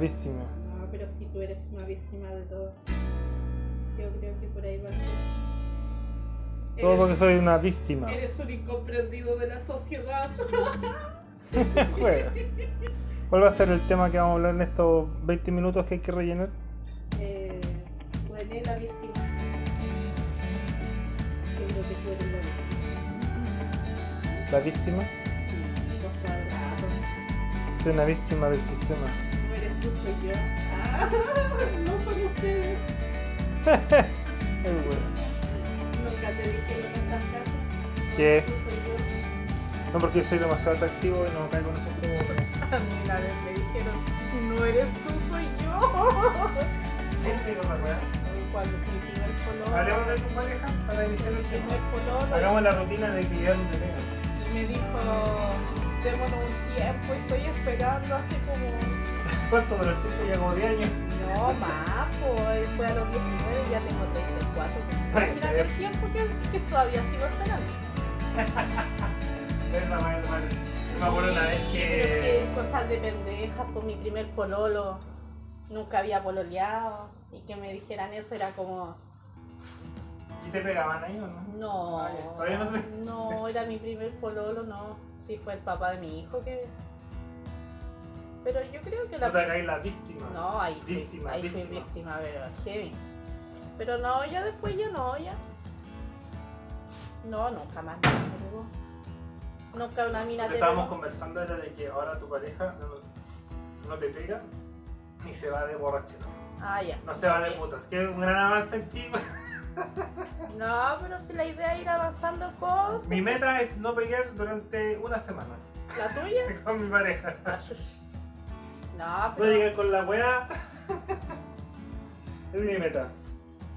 víctima. No, pero si tú eres una víctima de todo. Yo creo que por ahí va a ser. Todo porque soy una víctima. Eres un incomprendido de la sociedad. Juega. ¿Cuál va a ser el tema que vamos a hablar en estos 20 minutos que hay que rellenar? Eh, bueno, la víctima. Yo creo que tú eres la víctima. ¿La víctima? Sí, sos cuadrado. Soy una víctima del sistema. No tú, soy yo. Ah, no son ustedes. Nunca te dijeron esas frases. ¿Qué? Tú soy yo. No porque soy demasiado atractivo y no caigo en esos juegos. A mí una vez me dijeron, no eres tú, soy yo. Siempre weá. Cuando mi primer pololo. Hablemos de tu pareja para iniciar el tema. Hagamos la rutina de que ya no te. Y me dijo, démonos un tiempo, estoy esperando así como... ¿Cuánto duró el tiempo? Ya como 10 años. No, más, pues fue a los 19 y ya tengo 34. Imagínate el tiempo que, que todavía sigo esperando. Es la madre, madre. Me acuerdo una vez que. pero que cosas de pendejas, por mi primer pololo, nunca había pololeado. Y que me dijeran eso era como, ¿Y te pegaban ahí o no? no. ¿Todavía no te- no, era mi primer pololo, no. Sí, fue el papá de mi hijo que... Pero yo creo que la... No te la víctima. No, ahí fui, Víctima, ahí fui víctima. víctima, pero heavy. Pero no, ya después ya no, ya. No, nunca más. no, Nunca una mina Lo que te estábamos conversando era de que ahora tu pareja no, no te pega ni se va de borrachera. Ah, ya. No se va de putas. Que es un gran avance en ti. No, pero si la idea es ir avanzando cosas. Mi meta es no pelear durante una semana ¿La tuya? con mi pareja. No, No pero. llegué con la weá. Es mi meta.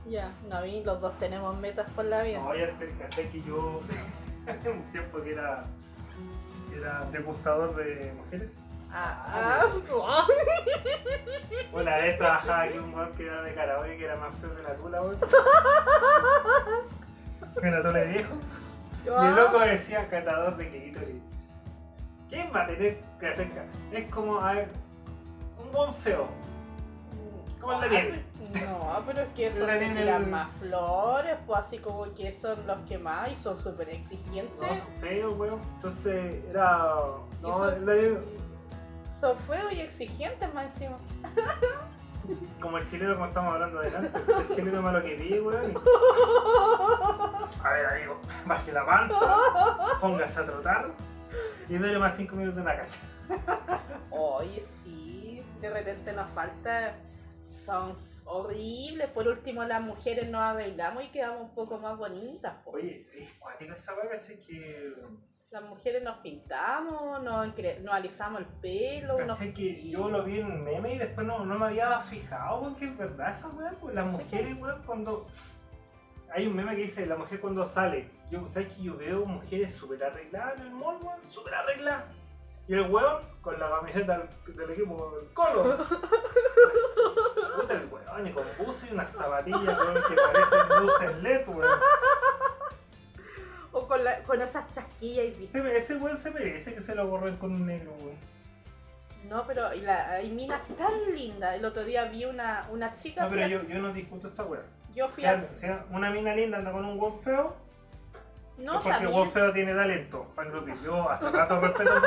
Ya, no, y los dos tenemos metas por la vida. No, ya te caché que yo un tiempo que era, que era degustador de mujeres. Ah, ah, ah. Una vez trabajaba aquí un weón que era de karaoke que era más feo que la tula, weón. Que la tula de viejo. Y el loco decía catador de clítoris. ¿Quién va a tener que hacer Es como, a ver, un feo. ¿Cómo el Daniel? No, pero es que esos se tiran más flores, pues así como que son los que más y son súper exigentes. No, feo, weón. Entonces era. No, son- feos y exigentes más encima. como el chileno, como estamos hablando adelante. El chileno malo que pide, weón. A ver, amigo, baje la panza, póngase a trotar y dale más 5 minutos en la cacha. Oye, sí, de repente nos falta. Son horribles. Por último, las mujeres nos arreglamos y quedamos un poco más bonitas. po. Oye, es cuática esa. Que. Las mujeres nos pintamos, nos, nos alisamos el pelo. nos-. Que yo lo vi en un meme y después no, no me había fijado, weón, que es verdad esa weá, pues las mujeres, weón, cuando. Hay un meme que dice la mujer cuando sale. Yo, ¿sabes que yo veo mujeres súper arregladas en el mall, weón? Súper arregladas. Y el weón con la camiseta del, equipo del colo. Puta el weón, y con buzo y unas zapatillas, weón, que parecen luces LED, weón. O con, la- con esas chasquillas y bis- Ese, ese weón se merece que se lo borren con un negro, weón. No, pero y la, hay minas tan lindas. El otro día vi una, una chica. No, pero a- yo, yo no discuto esa weá. yo fui a. una mina linda anda con un weón feo, No, es porque el sabía. weón feo tiene talento. Yo hace rato respeto.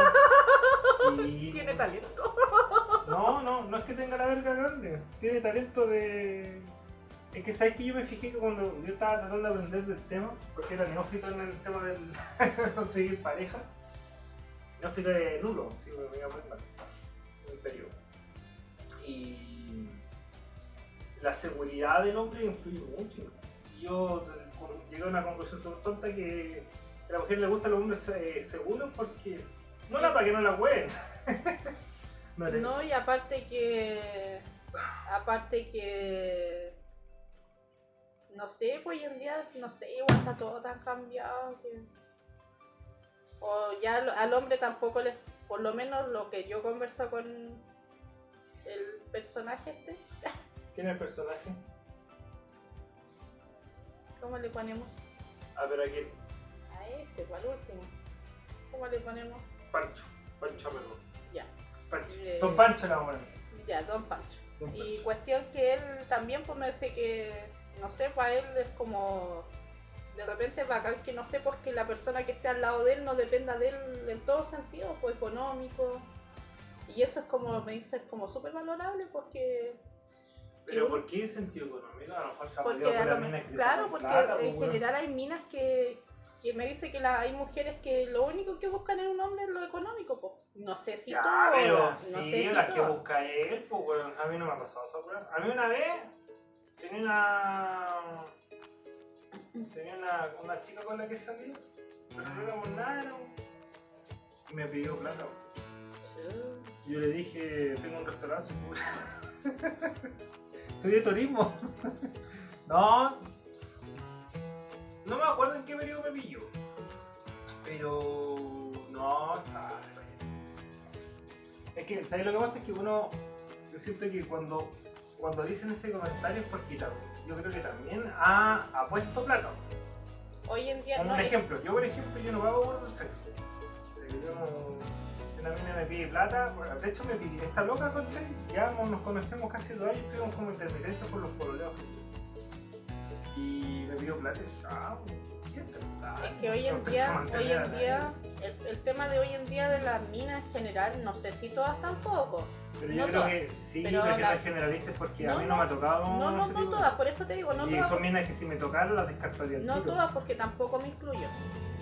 Tiene talento. No, no, no es que tenga la verga grande. Tiene talento de. Es que sabes que yo me fijé que cuando yo estaba tratando de aprender del tema, porque era neófito en el tema del conseguir pareja, neófito de nulo, si me voy a en el periodo. Y la seguridad del hombre influye mucho. Yo llegué a una conclusión súper tonta que a la mujer le gustan los hombres eh, seguros porque. No, no, para que no la hueen. no, y aparte que. Aparte que. No sé, pues hoy en día, no sé, igual está todo tan cambiado que. O ya al, hombre tampoco les. Por lo menos lo que yo converso con el personaje este. ¿Quién es el personaje? ¿Cómo le ponemos? Ah, pero aquí. A este, para el último. ¿Cómo le ponemos? Pancho. Pancho perdón. Ya. Pancho. Eh, Don Pancho la buena. Ya, Don Pancho. Don Y cuestión que él también pues me dice que, no sé, para él es como, de repente bacán que no sé, porque la persona que esté al lado de él no dependa de él en todo sentido, pues económico. Y eso es como, me dice, es como súper valorable porque, Pero ¿por qué sentido económico? A lo mejor se ha porque por lo mina mejor- que claro, porque plata, en pues, weón. general hay minas que, que me dice que la, hay mujeres que lo único que buscan en un hombre es lo económico, pues. No sé si Ya, todas, pero no sí, sé si las que busca él, pues weón, a mí no me ha pasado eso, weón. A mí una vez tenía una. tenía una, una chica con la que salí, pero no éramos nada, éramos- y me pidió plata. weón. Yo le dije, tengo un restaurante, pues. Estudié turismo. no. No me acuerdo en qué periodo me pilló. Pero. No, sabe. Es que, ¿sabes lo que pasa? Es que uno. Yo siento que cuando, cuando dicen ese comentario es porque yo creo que también ha, ha puesto plata. Hoy en día no un es- ejemplo, yo por ejemplo yo no pago por el sexo. Yo no- me pide plata, de hecho me pide, esta loca, concha, ya no nos conocemos casi dos años, tuvimos como intermitencia por los pololeos. Y me pidió plata y chao, qué interesante. Es que hoy en No día, hoy en día, el, el tema de hoy en día de las minas en general, no sé si todas tampoco. Pero yo no creo todas, que sí, pero que la- generalices porque a mí no, me ha tocado. No, no, no todas, por eso te digo, no y todas. son minas que si me tocaron las descartaría No todas porque tampoco me incluyo.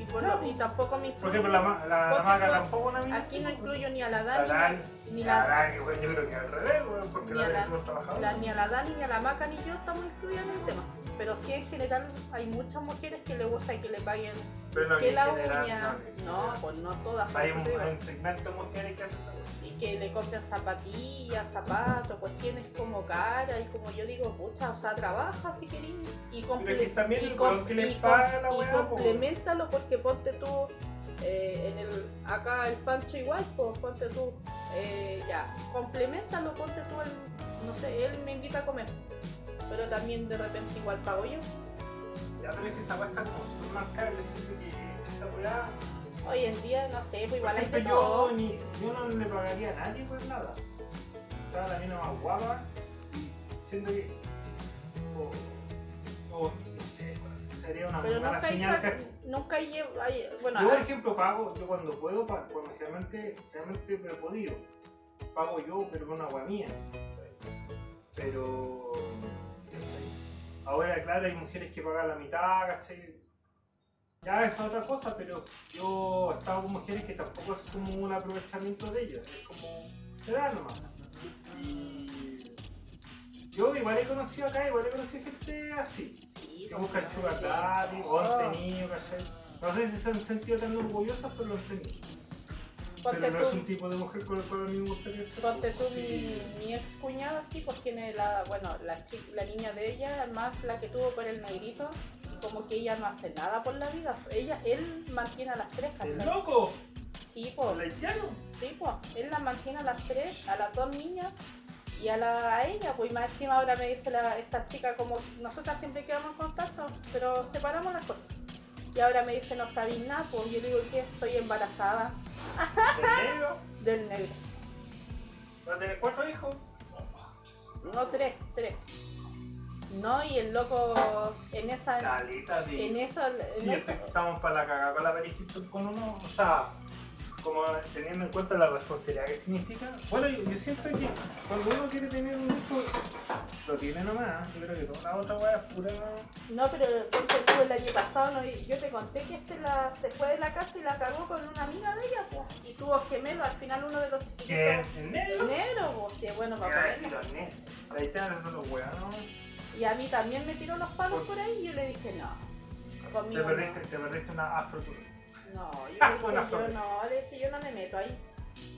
Y, por lo- y tampoco me Por ejemplo, la, la, la maga no- tampoco una mina. Aquí no incluyo ni a la La Dani, Dani, ni la la, Dani, güey, yo creo que al revés, güey, porque Ni la a Dani la- somos trabajadores. la- ni a la Dani, ni a la Maca, ni yo estamos incluidas en el tema. Pero sí en general hay muchas mujeres que le gusta que le paguen Pero no que la general, uña. no, No, pues no todas. Hay un, un segmento de mujeres que hacen. Y que le compren zapatillas, zapatos, cuestiones como cara y como yo digo, pucha, o sea, trabaja si querés y, comple- también y com- que y com- y complementalo porque ponte tú eh, en el acá el Pancho igual, pues ponte tú eh, ya, complementalo, ponte tú el, no sé, él me invita a comer, pero también de repente igual pago yo. Ya, pero es que esa weá está como súper marcada, yo siento que esa weá. Hoy en día, no sé, pues igual hay todo. yo, ni, yo no le pagaría a nadie por nada. Estaba la mina más guapa y siento que. O, o no sé, sería una Pero mala nunca señal. nunca hay, hay- bueno, Yo, por ejemplo, pago, yo cuando puedo, pa- cuando generalmente, generalmente me he podido, pago yo, pero con agua mía. Pero. Ahora, claro, hay mujeres que pagan la mitad, ¿cachai? Ya esa es otra cosa, pero yo he estado con mujeres que tampoco es como un aprovechamiento de ellas, es como. se da nomás. Y. Yo igual he conocido acá, igual he conocido gente así sí, que buscan sí, sugar daddy o todo. han tenido, ¿cachai? No sé si se han sentido tan orgullosas, pero lo han tenido. Ponte pero no tú, es un tipo de mujer con el cual a mí me gustaría estar. ponte tú Sí. mi, mi ex cuñada, sí, pues tiene la, bueno, la, niña de ella, además la que tuvo por el negrito, como que ella no hace nada por la vida. Ella, él mantiene a las tres, ¡El ¿cachai? loco! Sí, pues, sí, pues, él las mantiene a las tres, a las dos niñas. Y a, la, a ella, pues y más encima ahora me dice la, esta chica como nosotras siempre quedamos en contacto, pero separamos las cosas. Y ahora me dice, no sabéis nada, pues yo le digo que estoy embarazada ¿El negro? del negro. ¿Va a tener cuatro hijos? No, tres, tres. No, y el loco en esa. Calita de. En esa. En Sí, esa- estamos para la cagada con la Paris con uno, o sea, como teniendo en cuenta la responsabilidad que significa. Bueno, yo, yo siento que cuando uno quiere tener un hijo, lo tiene nomás. Yo creo que toda la otra weá es pura. No, pero tú el año pasado, ¿no? Yo te conté que este la, se fue de la casa y la cagó con una amiga de ella, pues. Y tuvo gemelo, al final uno de los chiquitos. ¿Qué? ¿El negro? Negro, pues, sí, bueno decir los negros. Ahí te hacen los weones. Y a mí también me tiró los palos por ahí y yo le dije, no. Te no. perdiste, te perdiste una afro. No, yo Ah, le dije, buena yo flor. no, le dije, yo no me meto ahí.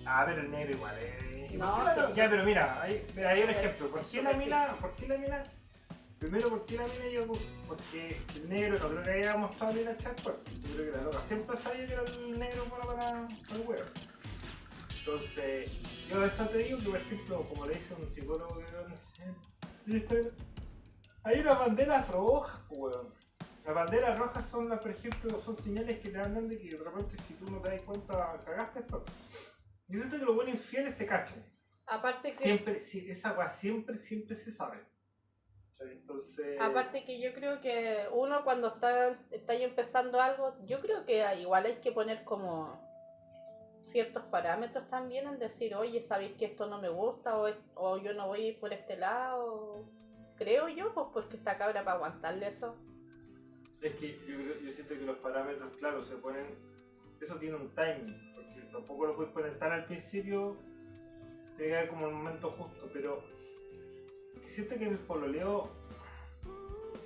Ah, pero el negro igual. Eh. No, Claro, sí. Ya, pero mira, ahí, hay un ejemplo. ¿Por qué la mina? ¿Por qué la mina? Primero, ¿por qué la mina yo? Porque el negro no creo que haya mostrado bien a echar cuerpo. Yo creo que la loca siempre sabía que era el negro para, para, para el huevo. Entonces, yo eso te digo que, por ejemplo, como le dice un psicólogo que veo en Instagram, hay unas banderas rojas, weón. Las banderas rojas son, las, por ejemplo, son señales que te hablan de que de repente si tú no te das cuenta, cagaste esto. Yo siento que los buenos infieles se cachan. Aparte que, Siempre, sí, esa weá siempre, siempre se sabe. Entonces. aparte que yo creo que uno cuando está, está ahí empezando algo, yo creo que igual hay que poner como ciertos parámetros también en decir, oye, sabéis que esto no me gusta o, o yo no voy a ir por este lado. Creo yo, pues porque esta cabra para aguantarle eso. Es que yo, yo siento que los parámetros, claro, se ponen. Eso tiene un timing, porque tampoco lo puedes poner tan al principio, tiene que haber como el momento justo, pero. Siento que en el pololeo.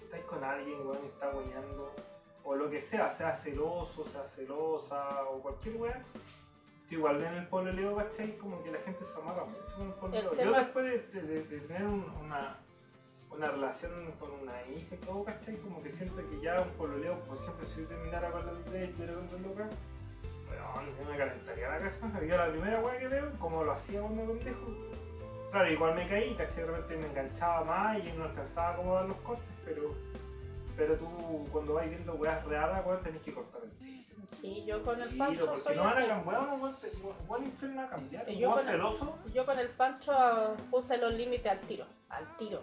estáis con alguien, weón, y está guiando, o lo que sea, sea celoso, sea celosa, o cualquier weón. Igual en el pololeo, ¿cachai? Como que la gente se amaga mucho en el pololeo. Yo después de, de- de- de tener un- una, una relación con una hija y todo, ¿cachai? Como que siento que ya un pololeo, por ejemplo, si yo terminara con la vida y estuviera con dos locas, weón, yo me calentaría la casa. Yo la primera weá que veo, como lo hacía cuando pendejo. Claro, igual me caí, ¿cachai? De repente me enganchaba más y no alcanzaba como a dar los cortes, pero, pero tú cuando vas viendo weas reales, weón, tenés que cortar el tiro. Sí, yo con el pancho porque soy no cambiar, weón, weón, weón, a cambiar. Sí, Sí, yo con el- celoso, Yo con el pancho ah, puse los límites al tiro, al tiro.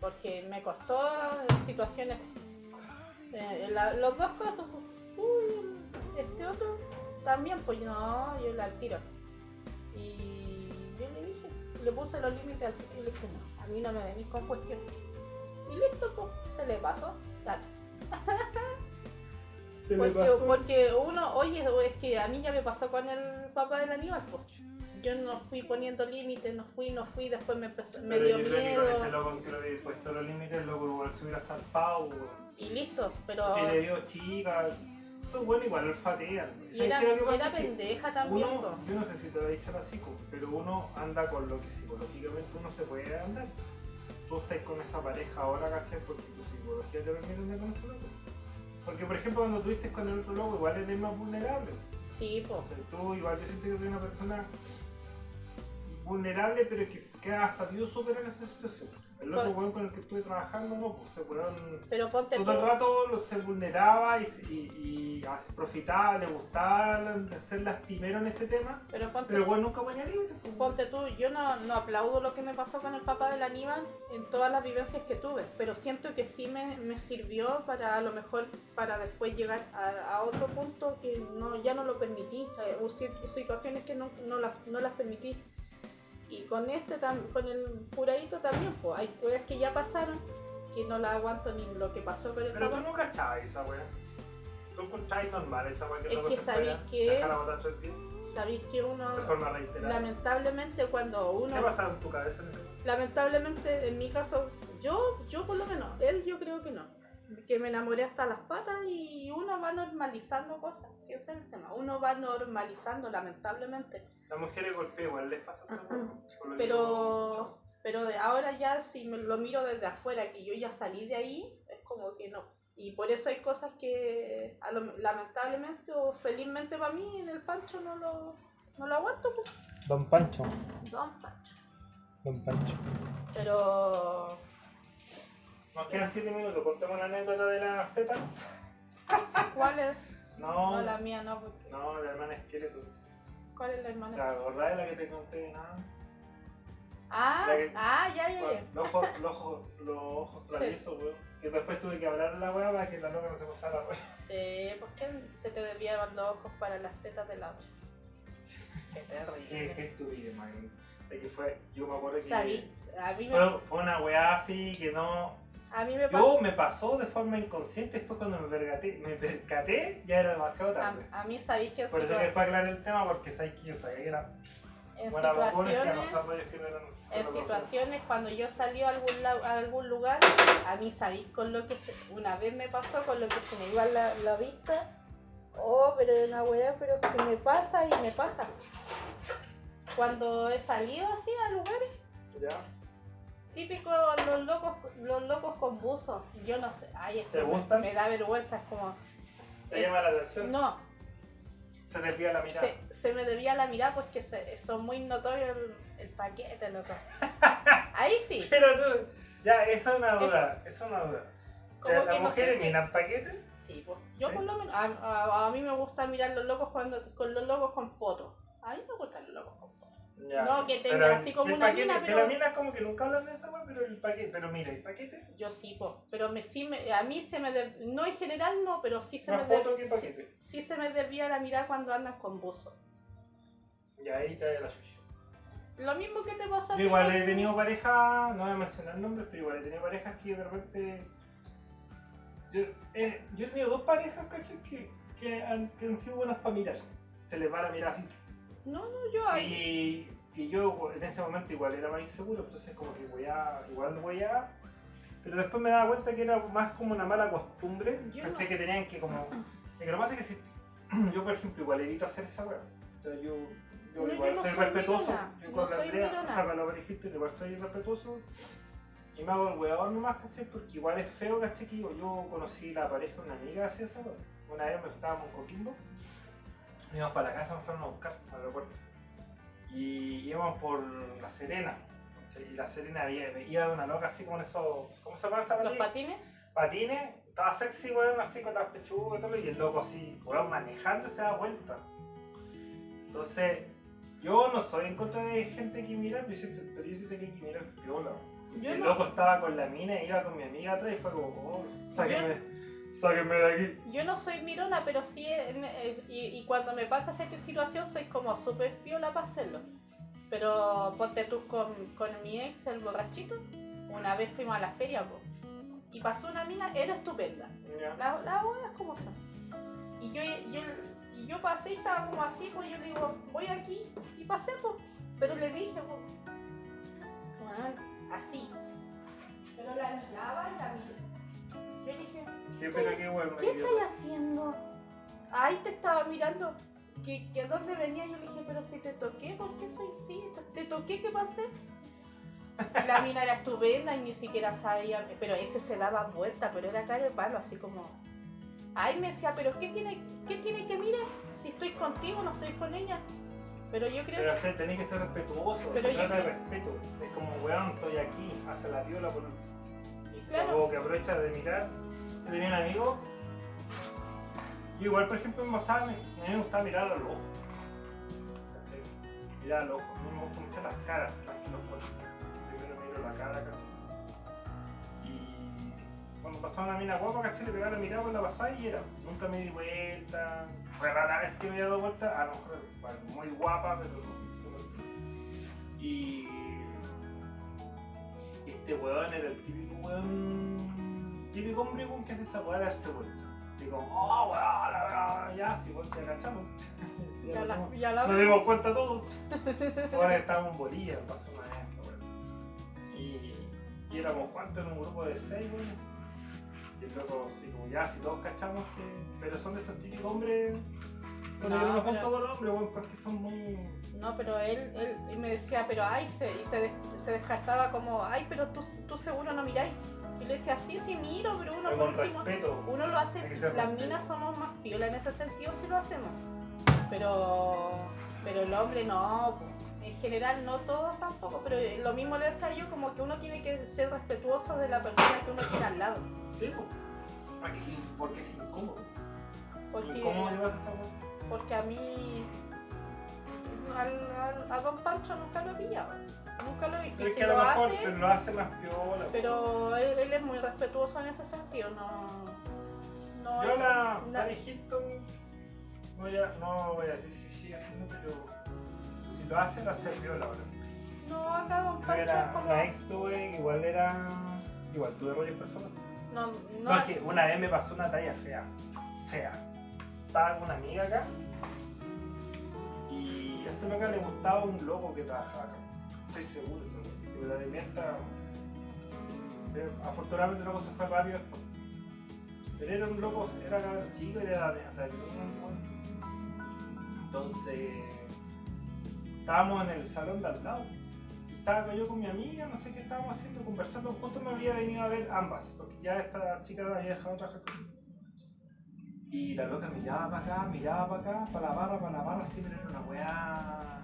Porque me costó situaciones. eh, la- los dos casos, uy, este otro también, pues no, yo le al tiro. Y yo le dije, le puse los límites al tiro y le dije, no, a mí no me venís con cuestiones. Y listo, pues se le pasó. me Porque, pasó. porque uno, oye, es que a mí ya me pasó con el papá del Aníbal, pues. Yo no fui poniendo límites, no fui, no fui, después me empezó, me Pero dio yo creo que con ese miedo loco que le había puesto los límites, loco igual se hubiera weón. y listo, pero Que le dio chica. Eso bueno igual olfatean. y ¿Sabes era, que era que pendeja también, Uno, yo no sé si te lo he dicho la psico, pero uno anda con lo que psicológicamente uno se puede andar. Tú estás con esa pareja ahora, ¿cachai? Porque tu psicología te permite andar con ese loco. Porque, por ejemplo, cuando tú estás con el otro loco, igual eres más vulnerable. Sí, po. O sea, tú igual yo siento que soy una persona vulnerable, pero que, que ha sabido superar esa situación. El otro weón con el que estuve trabajando, no, pues se weón Pero ponte tú, todo el rato lo- se vulneraba y, y, y así profitaba, le gustaba ser lastimero en ese tema, pero ponte, pero el weón nunca ponía límites. pues. ponte tú, yo no, no aplaudo lo que me pasó con el papá del Aníbal en todas las vivencias que tuve, pero siento que sí me, me sirvió para a lo mejor para después llegar a, a otro punto que no, ya no lo permití, eh, cier- situaciones que no, no, las, no las permití. Y con este con el curadito también, pues hay cosas que ya pasaron que no las aguanto ni lo que pasó con el Pero tú no cachabas esa weá. Tú encontrabas normal esa weá que Es luego que sabéis que- Sabéis que uno, de forma reiterada. lamentablemente, cuando uno ¿Qué pasaba en tu cabeza en ese momento? lamentablemente en mi caso yo yo por lo menos él yo creo que no que me enamoré hasta las patas y uno va normalizando cosas si ese es el tema uno va normalizando lamentablemente Las mujeres golpean igual, les pasa que pero pero de ahora ya si me lo miro desde afuera que yo ya salí de ahí es como que no y por eso hay cosas que a lo- lamentablemente o felizmente para mí en el pancho no lo no lo aguanto pues. Don Pancho. Don Pancho Don Pancho. pero Nos quedan 7 minutos, contemos la anécdota de las tetas. ¿cuál es? No, no la mía no porque- no, la hermana esqueleto. ¿cuál es la hermana? ¿La acordás de la que te conté? Nada. Ah, que- ah, ya, ya, ya. Los ojos, los ojos, los ojos Sí. traviesos, weón. Que después tuve que hablar a la weá para que la loca no se pasara, weón. Sí, ¿por qué se te desviaban los ojos para las tetas de la otra? Qué Qué, terrible. qué estúpido, man. De que fue, yo me acuerdo que. Sabí, a mí me, Fue, fue una weá así que no. A mí me Yo pasó, me pasó de forma inconsciente, después cuando me percaté, me percaté ya era demasiado tarde. a, a mí sabéis que Por eso que después aclarar el tema, porque sabéis que yo sabía que era en se situaciones, que no eran. en situaciones cuando yo salí a algún, a algún lugar, a mí sabéis con lo que se, una vez me pasó con lo que se me iba la, la vista. Oh, pero es una weá, pero que me pasa y me pasa. Cuando he salido así a lugares, ¿Ya? Típico los locos, los locos con buzos. Yo no sé. Ay, ¿Te me- gustan? Me, da vergüenza, es como. ¿Te llama la atención? No, Se desvía la mirada. se, se me debía la mirada porque se- son muy notorios el, el paquete, loco. Ahí sí. Pero tú, ya, esa es una duda, es una duda. ¿Las que no sé mujeres miran paquetes? Sí, pues. Yo ¿Sí? por lo menos, a, a- a mí me gusta mirar los locos cuando con los locos con poto. A mí me gustan los locos con poto. Ya. No, que tengan Pero así como una paquete, mina, Que pero- la mina como que nunca hablan de esa weá, pero el paquete, pero mira, el paquete, Yo sí, pues. Pero me, sí me, a mí se me... de- no en general no, pero sí se más me... de- que sí, se me desvía la mirada cuando andan con buzo. Y ahí te da la suya. Lo mismo que te pasa a ti igual he tenido parejas, no voy a mencionar nombres, pero igual he tenido parejas que de repente. Yo, eh, yo he tenido dos parejas, ¿cachai? Que, que, han, que han sido buenas para mirar. Se les va la mirada así. No, no, yo ahí... Y, y yo en ese momento igual era más inseguro, entonces como que voy a, igual voy a. Pero después me daba cuenta que era más como una mala costumbre, Yo ¿cachai? no- Que tenían que como. Es que lo más es que si. Yo, por ejemplo, igual evito hacer esa weá. O sea, yo, yo No, yo igual no soy soy respetuoso. mirona, Yo con la Andrea, o sea, con lo que dijiste, igual soy respetuoso. Y me hago el weón nomás, ¿cachai? Porque igual es feo, ¿cachai? Yo, yo conocí la pareja de una amiga así esa. Una vez me estábamos en Coquimbo. Íbamos para la casa, nos fueron a buscar al aeropuerto. Y íbamos por La Serena. Y La Serena había, iba una loca así como en esos. ¿Cómo se llaman esas Los patines. patines, estaba sexy, weón, así con las pechugas y todo, y el loco así, weón, manejando se da vuelta. Entonces, yo no soy en contra de gente que mira, pero yo siento, que hay que mirar piola. Yo el no. loco estaba con la mina y iba con mi amiga atrás y fue como, oh, sáquenme de aquí. Yo no soy mirona, pero sí, en- eh, y, y cuando me pasa esa situación soy como súper piola para hacerlo. Pero ponte tú con, con mi ex, el borrachito, una vez fuimos a la feria, po, y pasó una mina, era estupenda. Las las huevas como son. Y yo, yo, y yo pasé y estaba como así, pues yo le digo, voy aquí, y pasé. Pero le dije, "Weón, así. Pero la miraba y la miraba. Yo dije, ¿Qué, pero qué weón, ¿Qué idiota. estás haciendo? Ahí te estaba mirando. ¿Que, que dónde venía? Yo le dije, pero si te toqué, ¿por qué soy así? ¿Te, toqué? ¿Qué pasé? Y la mina era estupenda y ni siquiera sabía. Pero ese se daba vuelta, pero era cara de palo, así como. Ay, me decía, pero ¿qué tiene, qué tiene que mirar? Si estoy contigo, no estoy con ella. Pero yo creo Pero o sea, tenés que ser respetuoso, Pero se trata de respeto. Es como, weón, estoy aquí, hace la viola por que. Claro, que aprovecha de mirar. Yo tenía un amigo. Yo igual, por ejemplo, en me- a mí me gustaba mirar a los ojos. ¿Cachai? Mirar a los ojos. A mí me gustan mucho las caras, las que los ojos. Primero miro la cara, ¿cachai? Y cuando pasaba una mina guapa, ¿cachai? Le pegaba la mirada por la pasada y era. Nunca me di vuelta. Fue rara vez que me había dado vuelta. A lo mejor muy guapa, pero. Y este weón era el típico weón. Típico hombre que hace esa weá de darse vuelta. Y como, oh weón, ya, si weón se agachamos. Sí, ya la, ya la Nos dimos cuenta todos. Ahora estábamos en Bolivia, pasó una vez esa weón. Y, y éramos cuantos en un grupo de seis, weón. Y el loco así como, ya, si todos cachamos que. Pero son de esos típicos hombres. No, No, yo no me pero- junto con hombres, porque son muy. No, pero él, él, él me decía, pero ay, se, y se, des- se descartaba como, ay, pero tú, tú seguro no miráis. Y le decía, sí, sí miro, pero uno Pero por con último, respeto. uno lo hace, las respeto. minas somos más piola en ese sentido si lo hacemos. Pero, pero el hombre no, en general no todos tampoco, pero lo mismo le decía yo, como que uno tiene que ser respetuoso de la persona que uno tiene al lado. Sí, po. ¿Para qué? Porque es incómodo. Porque, ¿Incómodo llevas esa? Porque a mí, al- al- a Don Pancho nunca lo he pillado. Nunca lo he. Pero Y es si que a lo mejor hace, pero lo hace más piola. po. Pero él, él es muy respetuoso en ese sentido, no. no Yo la na- Paris Hilton voy a, no voy a decir si sigue haciendo, pero si lo hace, lo hace piola ahora. No, acá Don Pancho es era, como. una ex tuve, igual era. Igual tuve rollos personas. No, No, no, es que una vez me pasó una talla fea. Fea. Estaba con una amiga acá. Y a esa loca le gustaba un loco que trabajaba acá. Estoy seguro, seguro. La mientras. pero Afortunadamente el loco se fue rápido después. Pero era un loco, era chico y era hasta Entonces. Estábamos en el salón de al lado. Estaba yo con mi amiga, no sé qué estábamos haciendo, conversando. Justo me había venido a ver ambas, porque ya esta chica había dejado de trabajar conmigo. Y la loca miraba para acá, miraba para acá, para la barra, para la barra, así, pero era una weá.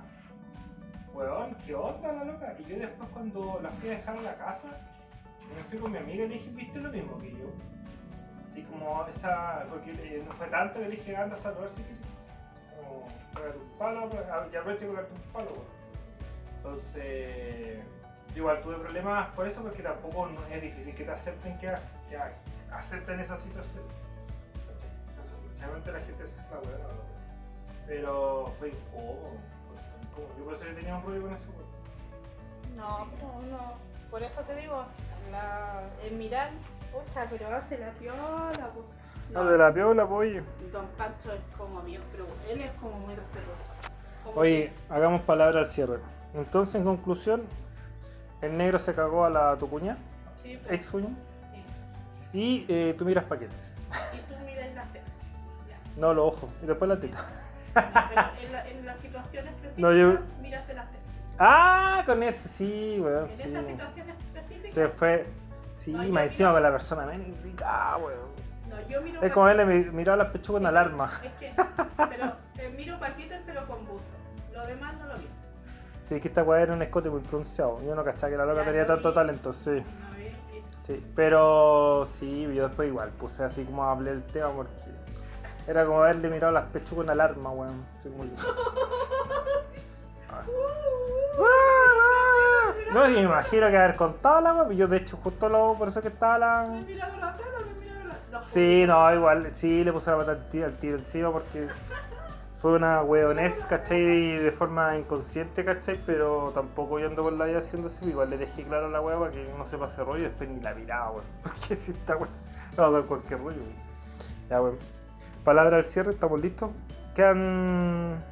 Weón, ¿qué onda la loca? Y yo después, cuando la fui a dejar a la casa, me fui con mi amiga y le dije, ¿viste lo mismo que yo? Así como esa. Porque eh, no fue tanto que le dije anda a saludar si quieres. Como, un palo, ya aprovecho de pegarte un palo, weón. Entonces. Igual tuve problemas por eso, porque tampoco es difícil que te acepten que, que acepten esa situación. Generalmente la gente se hace la ¿no? Pero fue incómodo. pues, incómodo. Yo por eso yo tenía un rollo con eso. No, pero no. Por eso te digo, la, el mirar, pucha, pero hace la piola. po. No, de la piola, pues, oye. Don Pancho es como mío, pero él es como muy respetuoso. Como Oye, hagamos palabra al cierre. Entonces, en conclusión, el negro se cagó a la tu cuña, que- sí, pero- ex cuña, sí. y eh, tú miras paquetes. No, los ojos, y después la teta. Pero en la, en la situación específica, No, yo- miraste las tetas. Ah, con ese, sí, weón. En Sí. esa situación específica, Se fue. Sí, No, más encima con la persona menos indicada, weón. no, yo miro Es como él le miró las pechugas en alarma. Es que, pero eh, miro paquetes, pero con buzo. Lo demás no lo vi. Sí, que esta weá era un escote muy pronunciado. Yo no cachaba que la loca Ya, tenía lo tanto vi. talento, sí. No vi. Sí, pero sí, yo después igual puse así como hablé el tema porque era como haberle mirado las pechugas en alarma, weón. No, me imagino que haber contado la weá, yo de hecho justo lo, por eso que estaba la... Me miraron las tetas, me miraron las no, Sí, no, igual, sí, le puse la pata al tiro, al tiro encima porque fue una weonés, ¿cachai? De forma inconsciente, ¿cachai? Pero tampoco yo ando por la vida haciendo así, igual le dejé claro a la wea para que no se pase rollo y después ni la miraba, weón. Porque si esta wea va a dar cualquier rollo, weón. Ya, weón. Palabra al cierre, estamos listos. Quedan